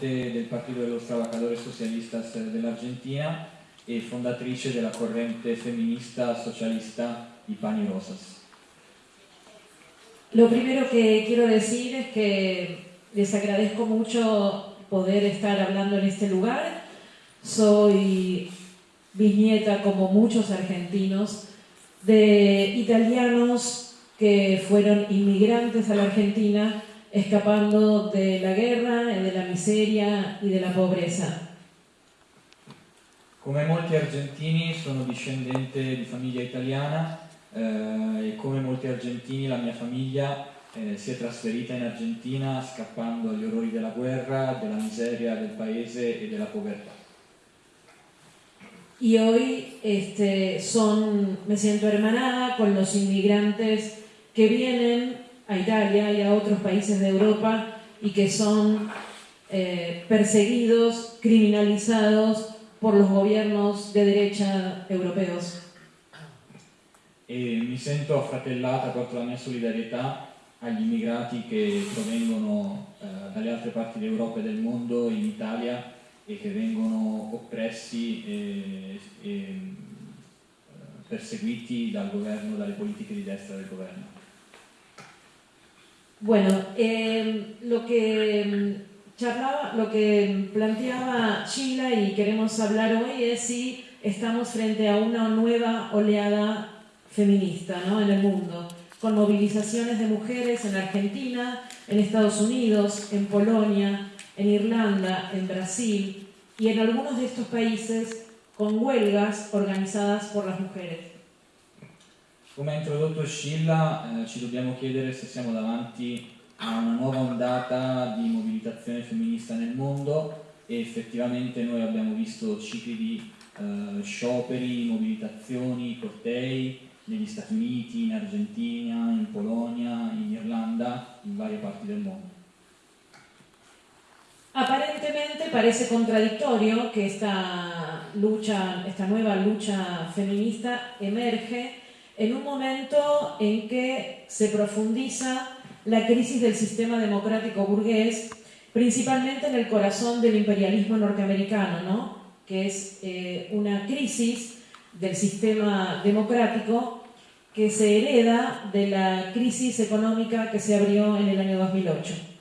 del Partido de los Trabajadores Socialistas de la Argentina y fondatrice de la corriente feminista socialista y Pan y Rosas. Lo primero que quiero decir es que les agradezco mucho poder estar hablando en este lugar. Soy bisnieta, como muchos argentinos, de italianos que fueron inmigrantes a la Argentina escapando de la guerra, de la miseria y de la pobreza. Come molti argentini sono discendente di famiglia italiana eh, e come molti argentini la mia famiglia eh, si è trasferita in Argentina scappando agli orrori della guerra, della miseria del paese e della povertà. Y hoy este, son, me siento hermanada con los inmigrantes que vienen a Italia y a otros países de Europa y que son eh, perseguidos, criminalizados por los gobiernos de derecha europeos. E mi sento affratellata, porto la mia solidarietà agli immigrati che provengono eh, dalle altre parti d'Europa e del mondo in Italia e che vengono oppressi e, e eh, perseguiti dal governo, dalle politiche di destra del governo. Bueno, eh, lo que mm, charlaba, lo que planteaba Sheila y queremos hablar hoy es si estamos frente a una nueva oleada feminista ¿no? en el mundo, con movilizaciones de mujeres en Argentina, en Estados Unidos, en Polonia, en Irlanda, en Brasil y en algunos de estos países con huelgas organizadas por las mujeres. Come ha introdotto Scilla, eh, ci dobbiamo chiedere se siamo davanti a una nuova ondata di mobilitazione femminista nel mondo e effettivamente noi abbiamo visto cicli di eh, scioperi, mobilitazioni, cortei negli Stati Uniti, in Argentina, in Polonia, in Irlanda, in varie parti del mondo. Aparentemente parece contradictorio que esta lucha, esta nueva lucha feminista emerge en un momento en que se profundiza la crisis del sistema democrático burgués, principalmente en el corazón del imperialismo norteamericano, ¿no? que es eh, una crisis del sistema democrático que se hereda de la crisis económica que se abrió en el año 2008.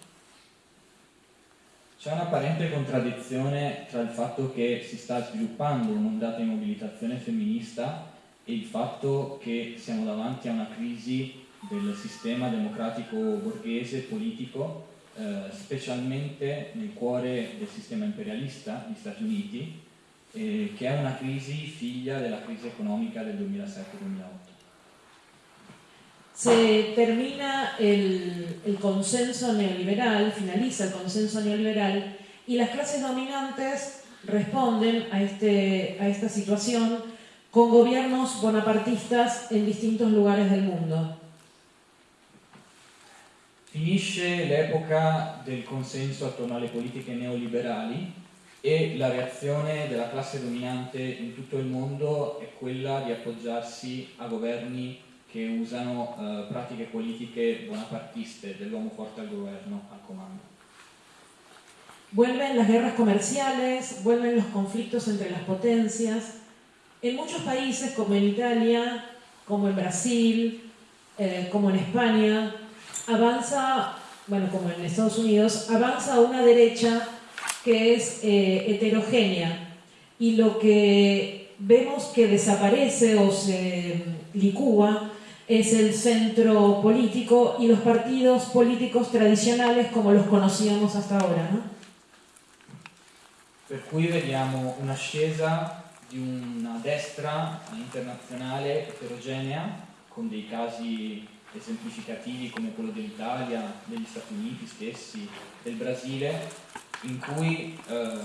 C'è un'apparente contraddizione tra il fatto che si sta sviluppando un'ondata di mobilitazione femminista il fatto che siamo davanti a una crisi del sistema democratico borghese politico, eh, specialmente nel cuore del sistema imperialista, gli Stati Uniti, eh, che è una crisi figlia della crisi economica del 2007-2008. Se termina el, el consenso neoliberal, finaliza el consenso neoliberal y las clases dominantes responden a, este, a esta situación con gobiernos bonapartistas en distintos lugares del mundo. Finisce l'epoca del consenso attorno alle politiche neoliberali e la reazione della classe dominante in tutto il mondo è quella di appoggiarsi a governi che usano eh, pratiche politiche bonapartiste dell'uomo forte al governo, al comando. Vuelven las guerras comerciales, vuelven los conflictos entre las potencias. En muchos países, como en Italia, como en Brasil, eh, como en España, avanza, bueno, como en Estados Unidos, avanza una derecha que es eh, heterogénea y lo que vemos que desaparece o se licúa es el centro político y los partidos políticos tradicionales como los conocíamos hasta ahora. ¿no? Per cui vediamo un'ascesa di una destra internazionale eterogenea con dei casi esemplificativi come quello dell'Italia, degli Stati Uniti stessi, del Brasile, in cui eh,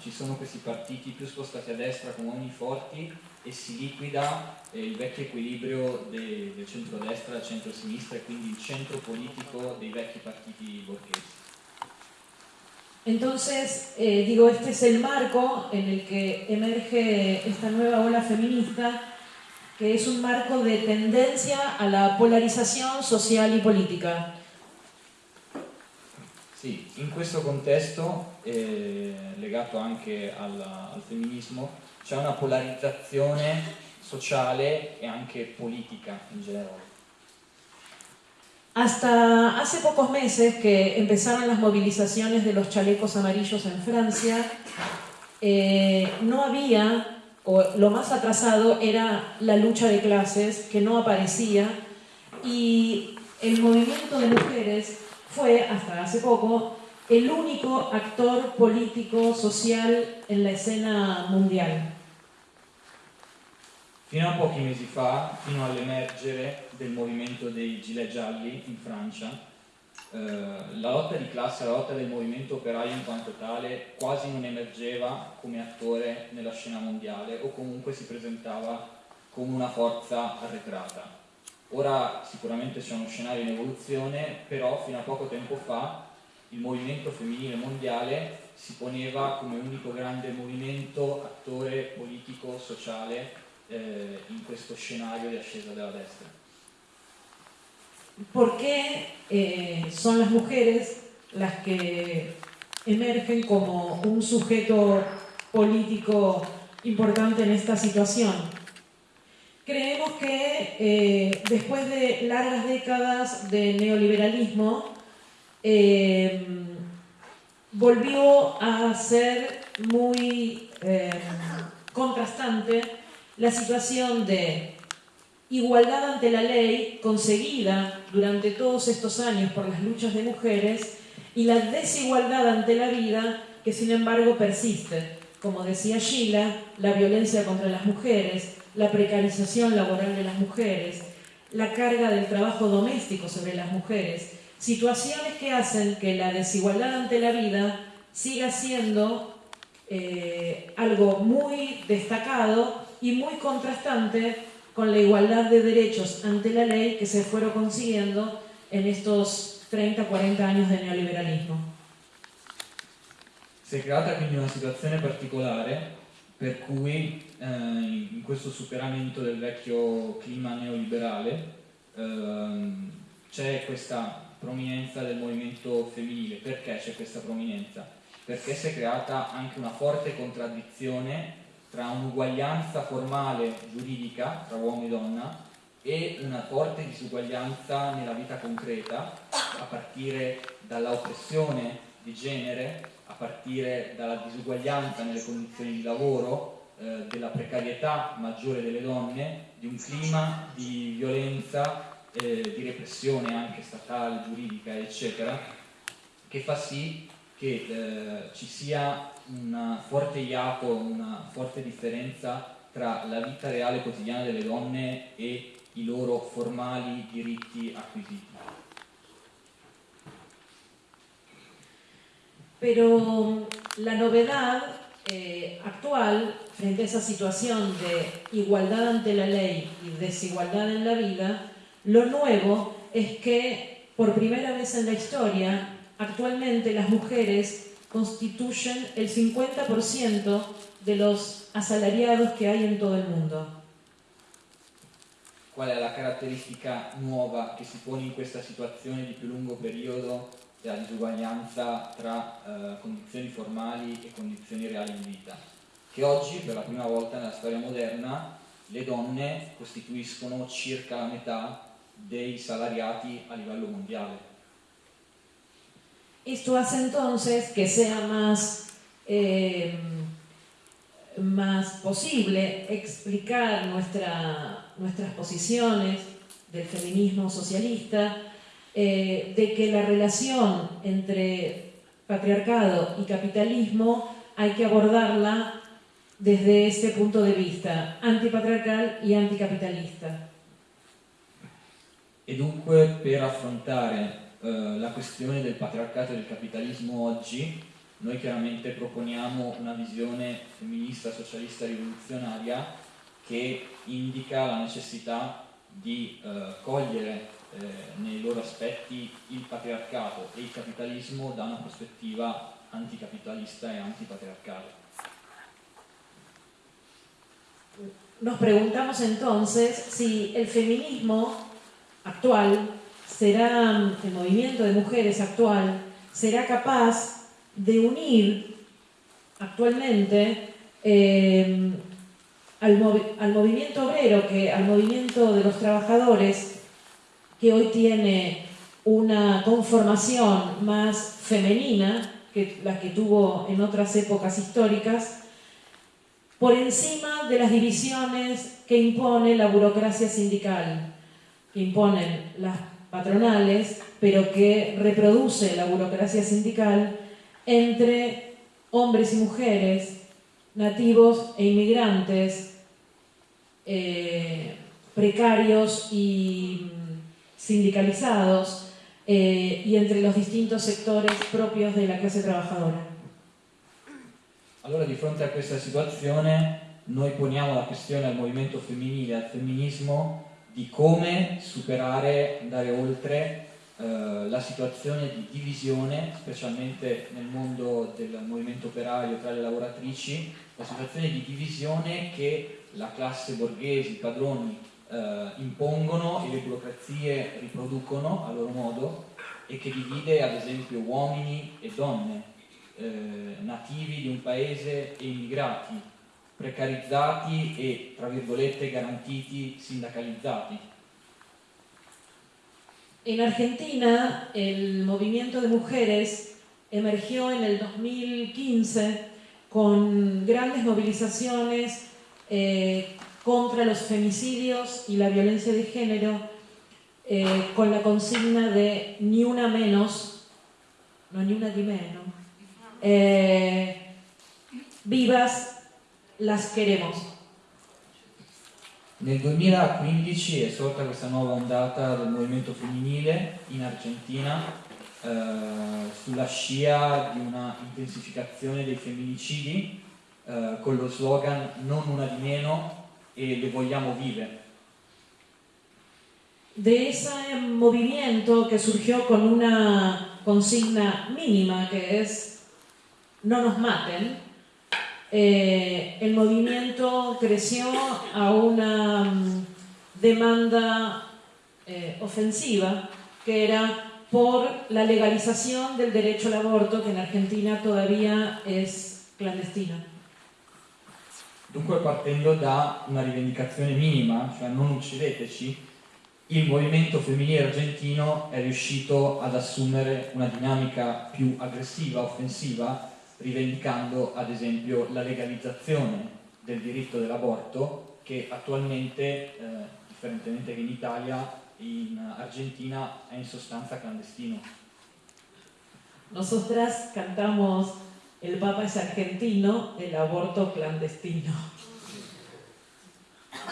ci sono questi partiti più spostati a destra come uomini forti e si liquida eh, il vecchio equilibrio de, del centro-destra del centro-sinistra e quindi il centro politico dei vecchi partiti borghesi. Entonces, eh, digo, este es el marco en el que emerge esta nueva ola feminista, que es un marco de tendencia a la polarización social y política. Sì, in questo contesto, eh, legato anche al, al femminismo, c'è una polarizzazione sociale e anche politica in generale. Hasta hace pocos meses que empezaron las movilizaciones de los chalecos amarillos en Francia, eh, no había, o lo más atrasado era la lucha de clases que no aparecía y el movimiento de mujeres fue, hasta hace poco, el único actor político, social en la escena mundial. Fino a pochi mesi fa, fino all'emergere del movimento dei gilet gialli in Francia, eh, la lotta di classe, la lotta del movimento operaio in quanto tale quasi non emergeva come attore nella scena mondiale o comunque si presentava come una forza arretrata. Ora sicuramente c'è uno scenario in evoluzione, però fino a poco tempo fa il movimento femminile mondiale si poneva come unico grande movimento, attore politico, sociale eh, in questo scenario di ascesa della destra. ¿Por qué eh, son las mujeres las que emergen como un sujeto político importante en esta situación? Creemos que eh, después de largas décadas de neoliberalismo, eh, volvió a ser muy contrastante la situación de igualdad ante la ley conseguida durante todos estos años por las luchas de mujeres y la desigualdad ante la vida que sin embargo persiste. Como decía Sheila, la violencia contra las mujeres, la precarización laboral de las mujeres, la carga del trabajo doméstico sobre las mujeres, situaciones que hacen que la desigualdad ante la vida siga siendo eh, algo muy destacado y muy contrastante con la igualdad de derechos ante la ley que se fueron consiguiendo en estos 30-40 años de neoliberalismo. Si è creata quindi una situazione particolare per cui eh, in questo superamento del vecchio clima neoliberale eh, c'è questa prominenza del movimento femminile. Perché c'è questa prominenza? Perché si è creata anche una forte contraddizione tra un'uguaglianza formale giuridica tra uomo e donna e una forte disuguaglianza nella vita concreta, a partire dalla oppressione di genere, a partire dalla disuguaglianza nelle condizioni di lavoro, eh, della precarietà maggiore delle donne, di un clima di violenza, eh, di repressione anche statale, giuridica, eccetera, che fa sì che eh, ci sia un forte iato, una forte differenza tra la vita reale quotidiana delle donne e i loro formali diritti acquisiti. Pero la novedad eh, actual frente a esa situación de igualdad ante la ley y desigualdad en la vida, lo nuevo es que por primera vez en la historia, actualmente las mujeres constituyen el 50% de los asalariados che hay in tutto il mondo. Qual è la caratteristica nuova che si pone in questa situazione di più lungo periodo della disuguaglianza tra eh, condizioni formali e condizioni reali di vita? Che oggi, per la prima volta nella storia moderna, le donne costituiscono circa la metà dei salariati a livello mondiale. Esto hace entonces que sea más, eh, más posible explicar nuestra, nuestras posiciones del feminismo socialista, eh, de que la relación entre patriarcado y capitalismo hay que abordarla desde este punto de vista antipatriarcal y anticapitalista. E dunque per affrontare Eh, la questione del patriarcato e del capitalismo oggi, noi chiaramente proponiamo una visione femminista, socialista, rivoluzionaria che indica la necessità di eh, cogliere eh, nei loro aspetti il patriarcato e il capitalismo da una prospettiva anticapitalista e antipatriarcale. Nos preguntamos entonces si el feminismo actual será el movimiento de mujeres actual, será capaz de unir actualmente eh, al, al, movimiento obrero, que, al movimiento de los trabajadores, que hoy tiene una conformación más femenina que la que tuvo en otras épocas históricas, por encima de las divisiones que impone la burocracia sindical, que imponen las patronales, pero que reproduce la burocracia sindical entre hombres y mujeres, nativos e inmigrantes, eh, precarios y sindicalizados, eh, y entre los distintos sectores propios de la clase trabajadora. Allora di fronte a questa situazione noi poniamo la questione al movimento femminile, al femminismo, di come superare, andare oltre eh, la situazione di divisione, specialmente nel mondo del movimento operario tra le lavoratrici, la situazione di divisione che la classe borghese, i padroni eh, impongono e le burocrazie riproducono a loro modo e che divide ad esempio uomini e donne, eh, nativi di un paese e immigrati, precarizzati e, tra virgolette, garantiti sindacalizzati. En Argentina el movimiento de mujeres emergió en el 2015 con grandes movilizaciones eh, contra los femicidios y la violencia de género, eh, con la consigna de ni una menos, no ni una di meno, eh, vivas las queremos. Nel 2015 è sorta questa nuova ondata del movimento femminile in Argentina eh, sulla scia di una intensificazione dei femminicidi eh, con lo slogan non una di meno e le vogliamo vive. De ese movimiento que surgió con una consigna mínima que es no nos maten, eh, el movimiento creció a una mm, demanda eh, ofensiva que era por la legalización del derecho al aborto que en Argentina todavía es clandestino. Dunque partendo da una rivendicazione minima, cioè non uccideteci, il movimento femminile argentino è riuscito ad assumere una dinamica più aggressiva, offensiva, rivendicando ad esempio la legalizzazione del diritto dell'aborto che attualmente, eh, differentemente che in Italia, in Argentina è in sostanza clandestino. Nosotras cantamos el Papa es argentino, el aborto clandestino.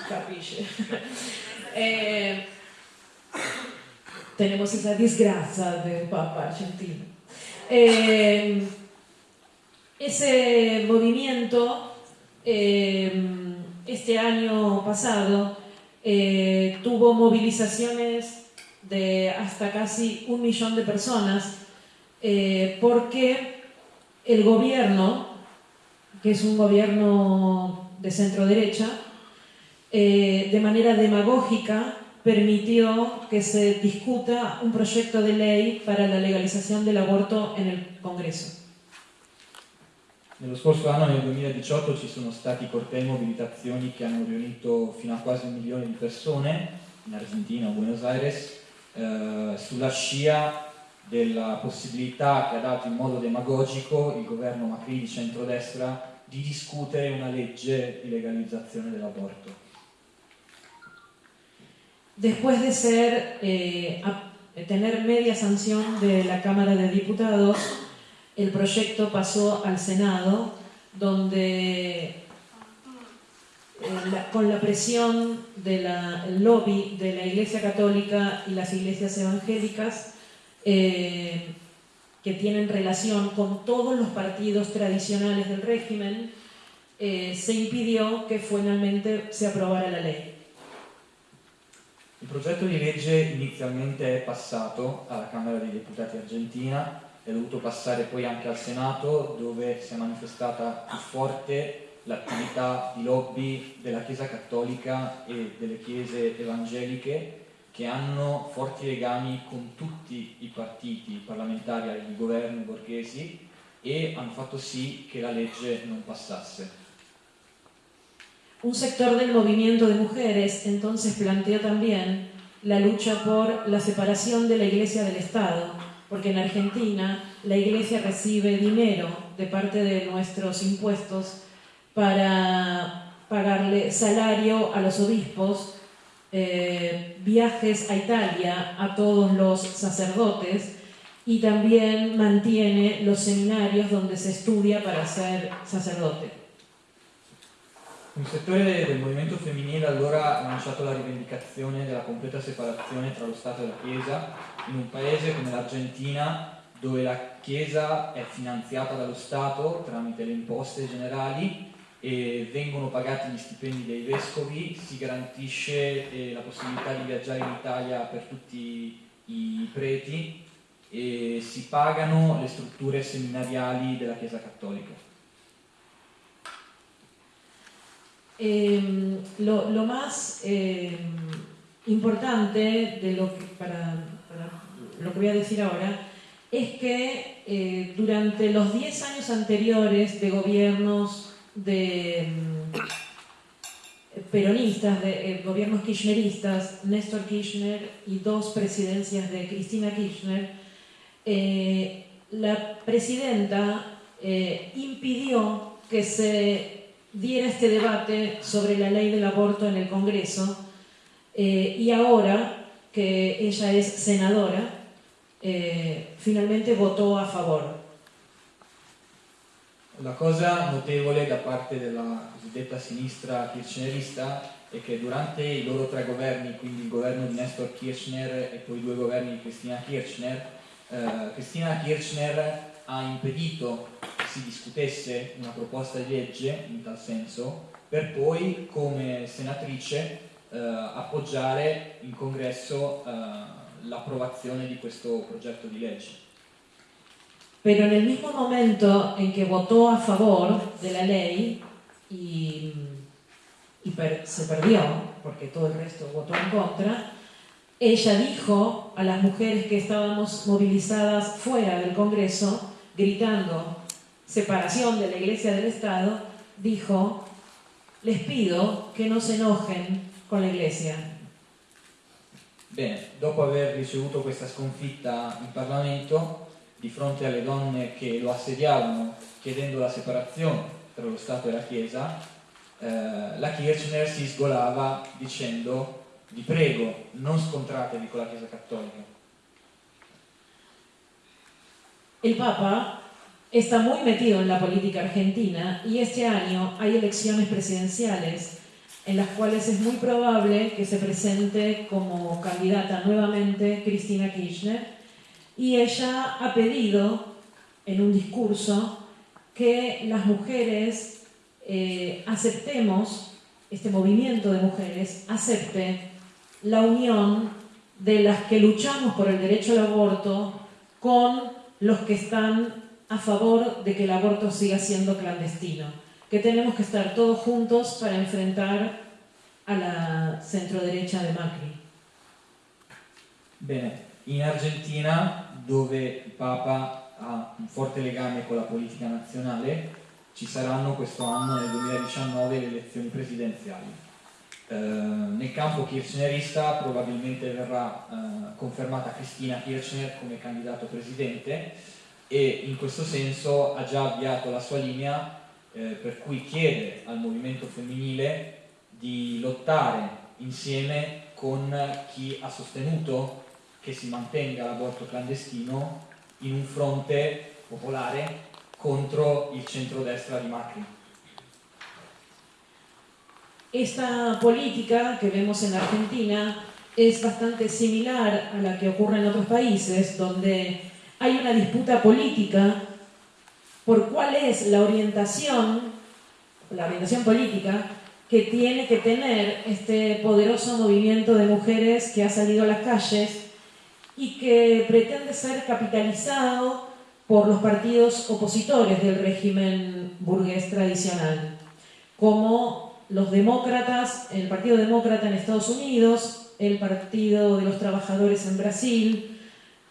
Capisce? Eh, tenemos esa desgracia del Papa argentino. Eh, ese movimiento eh, este año pasado tuvo movilizaciones de hasta casi un millón de personas porque el gobierno, que es un gobierno de centro derecha, eh, de manera demagógica permitió que se discuta un proyecto de ley para la legalizzaone dell'aborto en el Congresso. Nello scorso anno, nel 2018, ci sono stati cortei e mobilitazioni che hanno riunito fino a quasi un milione di persone in Argentina, a Buenos Aires, eh, sulla scia della possibilità che ha dato in modo demagogico il governo Macri di centrodestra di discutere una legge di legalizzazione dell'aborto. Después de ser, eh, tener media sanción de la Cámara de Diputados, el proyecto pasó al Senado, donde eh, la, con la presión del lobby de la Iglesia Católica y las iglesias evangélicas, eh, que tienen relación con todos los partidos tradicionales del régimen, eh, se impidió que finalmente se aprobara la ley. Il progetto di legge inizialmente è passato alla Camera dei Deputati argentina, è dovuto passare poi anche al Senato dove si è manifestata più forte l'attività di lobby della Chiesa Cattolica e delle chiese evangeliche che hanno forti legami con tutti i partiti parlamentari di governo borghesi e hanno fatto sì che la legge non passasse. Un sector del movimiento de mujeres entonces planteó también la lucha por la separación de la iglesia del Estado, porque en Argentina la iglesia recibe dinero de parte de nuestros impuestos para pagarle salario a los obispos, eh, viajes a Italia a todos los sacerdotes y también mantiene los seminarios donde se estudia para ser sacerdote. Un settore del movimento femminile allora ha lanciato la rivendicazione della completa separazione tra lo Stato e la Chiesa in un paese come l'Argentina dove la Chiesa è finanziata dallo Stato tramite le imposte generali e vengono pagati gli stipendi dei vescovi, si garantisce eh, la possibilità di viaggiare in Italia per tutti i preti e si pagano le strutture seminariali della Chiesa Cattolica. Eh, lo, más eh, importante de lo que, para, lo que voy a decir ahora es que eh, durante los 10 años anteriores de gobiernos de mm, peronistas, de eh, gobiernos kirchneristas, Néstor Kirchner y dos presidencias de Cristina Kirchner, eh, la presidenta impidió que se diera este debate sobre la ley del aborto en el Congreso eh, y ahora que ella es senadora, eh, finalmente votó a favor. La cosa notevole da parte della cosiddetta sinistra kirchnerista è che durante i loro tre governi, quindi il governo di Nestor Kirchner e poi i due governi di Cristina Kirchner, eh, Cristina Kirchner ha impedito si discutesse una proposta di legge in tal senso per poi come senatrice eh, appoggiare in congresso eh, l'approvazione di questo progetto di legge. Pero en el mismo momento en que votó a favor de la ley y, per, se perdió, porque todo el resto votó en contra, ella dijo a las mujeres que estábamos movilizadas fuera del Congreso gritando separación de la Iglesia del Estado, dijo, les pido che non si enojen con la Iglesia. Bene, dopo aver ricevuto questa sconfitta in Parlamento, di fronte alle donne che lo assediavano chiedendo la separazione tra lo Stato e la Chiesa, eh, la Kirchner si sgolava dicendo vi prego, non scontratevi con la Chiesa Cattolica. El Papa está muy metido en la política argentina y este año hay elecciones presidenciales en las cuales es muy probable que se presente como candidata nuevamente Cristina Kirchner. Y ella ha pedido en un discurso que las mujeres eh, aceptemos, este movimiento de mujeres acepte la unión de las que luchamos por el derecho al aborto con los que están a favor de que el aborto siga siendo clandestino, que tenemos que estar todos juntos para enfrentar a la centroderecha de Macri. Bene, in Argentina, dove il Papa ha un forte legame con la politica nazionale, ci saranno questo anno, nel 2019, le elezioni presidenziali. Eh, nel campo kirchnerista probabilmente verrà eh, confermata Cristina Kirchner come candidato presidente e in questo senso ha già avviato la sua linea eh, per cui chiede al movimento femminile di lottare insieme con chi ha sostenuto che si mantenga l'aborto clandestino in un fronte popolare contro il centrodestra di Macri. Esta política que vemos en Argentina es bastante similar a la que ocurre en otros países, donde hay una disputa política por cuál es la orientación, la orientación política que tiene que tener este poderoso movimiento de mujeres que ha salido a las calles y que pretende ser capitalizado por los partidos opositores del régimen burgués tradicional, como los demócratas, el Partido Demócrata en Estados Unidos, el Partido de los Trabajadores en Brasil,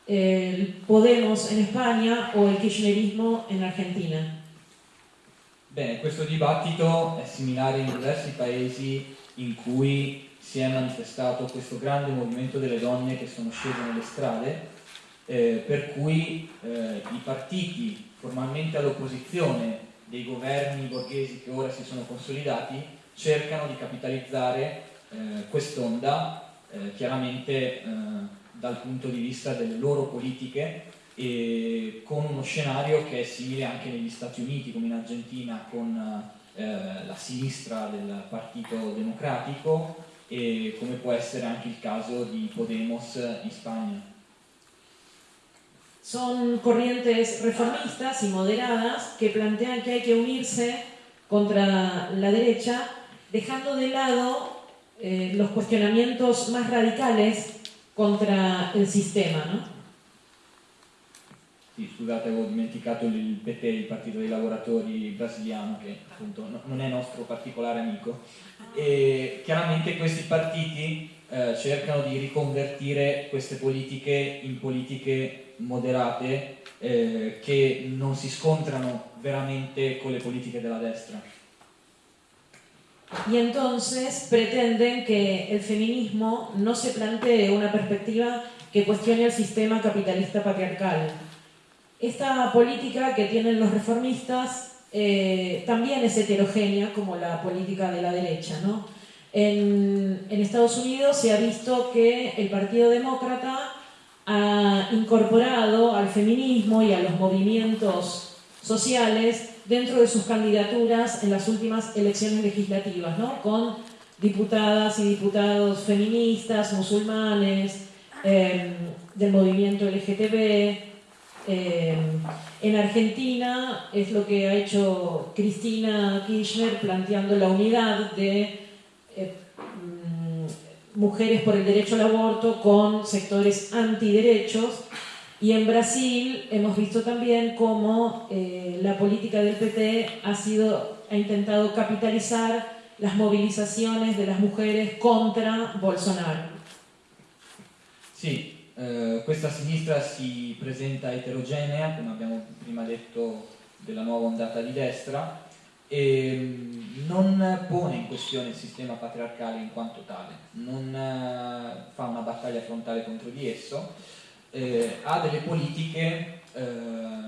el Podemos en España o il kirchnerismo in Argentina? Bene, questo dibattito è similare in diversi paesi in cui si è manifestato questo grande movimento delle donne che sono scese nelle strade, eh, per cui eh, i partiti formalmente all'opposizione dei governi borghesi che ora si sono consolidati cercano di capitalizzare eh, quest'onda eh, chiaramente eh, dal punto di vista delle loro politiche e con uno scenario che è simile anche negli Stati Uniti come in Argentina con eh, la sinistra del Partito Democratico e come può essere anche il caso di Podemos in Spagna. Son corrientes reformistas y moderadas que plantean que hay que unirse contra la derecha, dejando de lado eh, los cuestionamientos más radicales contra il sistema. No? Sì, scusate, avevo dimenticato il PT, il Partito dei Lavoratori brasiliano, che appunto non è nostro particolare amico. E chiaramente questi partiti eh, cercano di riconvertire queste politiche in politiche moderate eh, che non si scontrano veramente con le politiche della destra. Y entonces pretenden que el feminismo no se plantee una perspectiva que cuestione el sistema capitalista patriarcal. Esta política que tienen los reformistas eh, también es heterogénea como la política de la derecha. ¿no? En, en Estados Unidos se ha visto que el Partido Demócrata ha incorporado al feminismo y a los movimientos sociales dentro de sus candidaturas en las últimas elecciones legislativas, ¿no? con diputadas y diputados feministas, musulmanes, em, del movimiento LGTB. Em, en Argentina es lo que ha hecho Cristina Kirchner planteando la unidad de eh, mm, mujeres por el derecho al aborto con sectores antiderechos y en Brasil hemos visto también cómo eh, la política del PT ha, sido, ha intentado capitalizar las movilizaciones de las mujeres contra Bolsonaro. Sì, eh, questa sinistra si presenta eterogenea, come abbiamo prima detto della nuova ondata di destra, e mm, non pone in questione il sistema patriarcale in quanto tale, non eh, fa una battaglia frontale contro di esso, eh, ha delle politiche eh,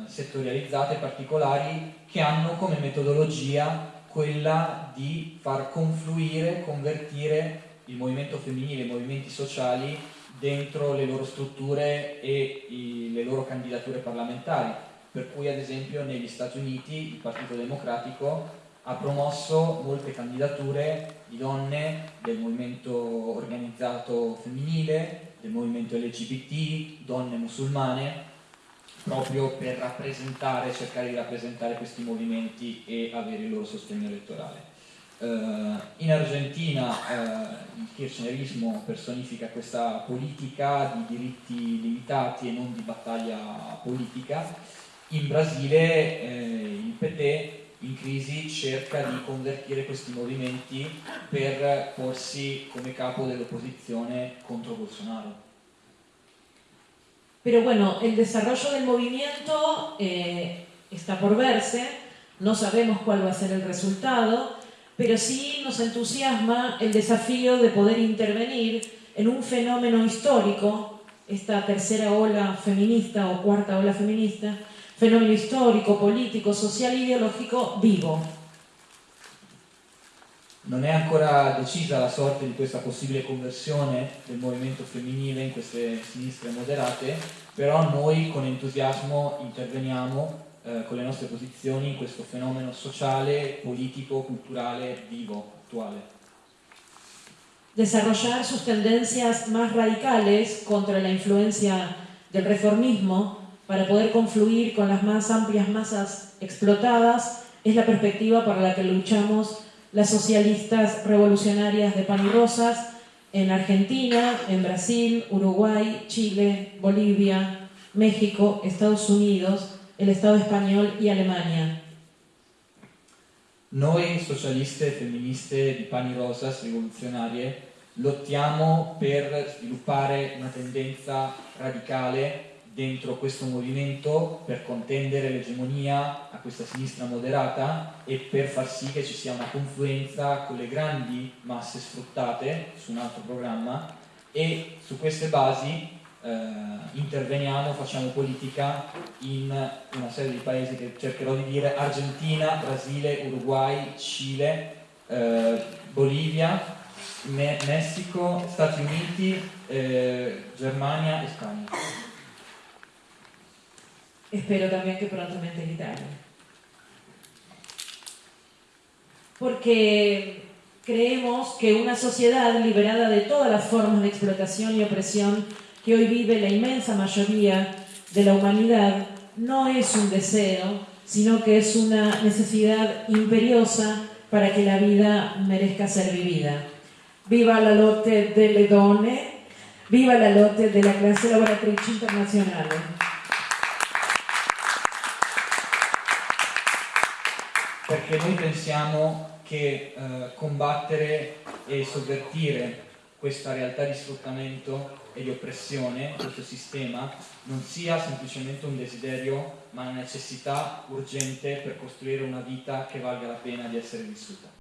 settorializzate particolari che hanno come metodologia quella di far confluire, convertire il movimento femminile, i movimenti sociali dentro le loro strutture e i, le loro candidature parlamentari, per cui ad esempio negli Stati Uniti il Partito Democratico ha promosso molte candidature di donne del movimento organizzato femminile, del movimento LGBT, donne musulmane, proprio per rappresentare, cercare di rappresentare questi movimenti e avere il loro sostegno elettorale. Uh, in Argentina uh, il kirchnerismo personifica questa politica di diritti limitati e non di battaglia politica. In Brasile eh, il PT in crisi cerca di convertire questi movimenti per porsi come capo dell'opposizione contro Bolsonaro. Pero bueno, el desarrollo del movimiento eh, está por verse, no sabemos cuál va a ser el resultado, pero sí nos entusiasma el desafío de poder intervenir en un fenómeno histórico, esta tercera ola feminista o cuarta ola feminista, fenómeno histórico, politico, sociale ideologico vivo. Non è ancora decisa la sorte di questa possibile conversione del movimento femminile in queste sinistre moderate, però noi con entusiasmo interveniamo eh, con le nostre posizioni in questo fenomeno sociale, politico, culturale vivo, attuale. Desarrollar sus tendencias más radicales contra la influencia del reformismo para poder confluir con las más amplias masas explotadas es la perspectiva para la que luchamos las socialistas revolucionarias de pan y rosas en Argentina, en Brasil, Uruguay, Chile, Bolivia, México, Estados Unidos, el Estado español y Alemania. Noi socialiste femministe di Pani Rosas rivoluzionarie lottiamo per sviluppare una tendenza radicale dentro questo movimento per contendere l'egemonia a questa sinistra moderata e per far sì che ci sia una confluenza con le grandi masse sfruttate su un altro programma e su queste basi eh, interveniamo, facciamo politica in una serie di paesi che cercherò di dire Argentina, Brasile, Uruguay, Cile, eh, Bolivia, Me Messico, Stati Uniti, eh, Germania e Spagna. Espero también que prontamente en Italia. Porque creemos que una sociedad liberada de todas las formas de explotación y opresión que hoy vive la inmensa mayoría de la humanidad no es un deseo, sino que es una necesidad imperiosa para que la vida merezca ser vivida. Viva la lotte delle donne, viva la lotte della classe lavoratrice internazionale. Perché noi pensiamo che eh, combattere e sovvertire questa realtà di sfruttamento e di oppressione, questo sistema, non sia semplicemente un desiderio, ma una necessità urgente per costruire una vita che valga la pena di essere vissuta.